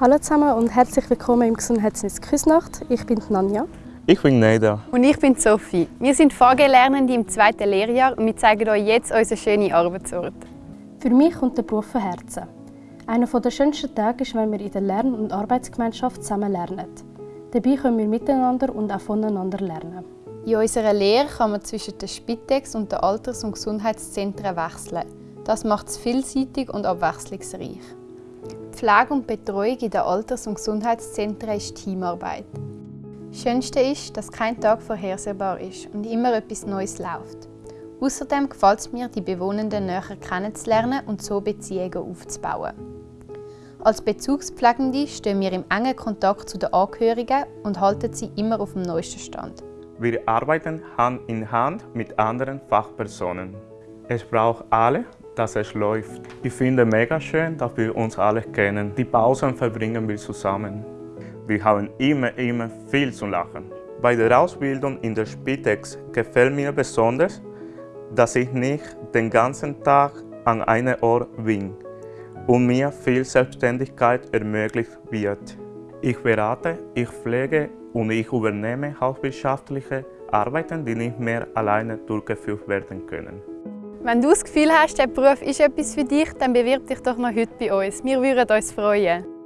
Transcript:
Hallo zusammen und herzlich willkommen im Gesundheitsnetz Küsnacht. Ich bin Nanja. Ich bin Neida. Und ich bin Sophie. Wir sind VG-Lernende im zweiten Lehrjahr und wir zeigen euch jetzt unseren schönen Arbeitsort. Für mich kommt der Beruf von Herzen. Einer der schönsten Tage ist, wenn wir in der Lern- und Arbeitsgemeinschaft zusammen lernen. Dabei können wir miteinander und auch voneinander lernen. In unserer Lehre kann man zwischen der Spitex und den Alters- und Gesundheitszentren wechseln. Das macht es vielseitig und abwechslungsreich. Pflege und Betreuung in den Alters- und Gesundheitszentren ist Teamarbeit. Das Schönste ist, dass kein Tag vorhersehbar ist und immer etwas Neues läuft. Außerdem gefällt es mir, die Bewohnenden näher kennenzulernen und so Beziehungen aufzubauen. Als Bezugspflegende stehen wir im engen Kontakt zu den Angehörigen und halten sie immer auf dem neuesten Stand. Wir arbeiten Hand in Hand mit anderen Fachpersonen. Es braucht alle, dass es läuft. Ich finde es mega schön, dass wir uns alle kennen. Die Pausen verbringen wir zusammen. Wir haben immer, immer viel zu lachen. Bei der Ausbildung in der Spitex gefällt mir besonders, dass ich nicht den ganzen Tag an einem Ort bin und mir viel Selbstständigkeit ermöglicht wird. Ich berate, ich pflege und ich übernehme hauptwirtschaftliche Arbeiten, die nicht mehr alleine durchgeführt werden können. Wenn du das Gefühl hast, der Beruf ist etwas für dich, dann bewirb dich doch noch heute bei uns. Wir würden uns freuen.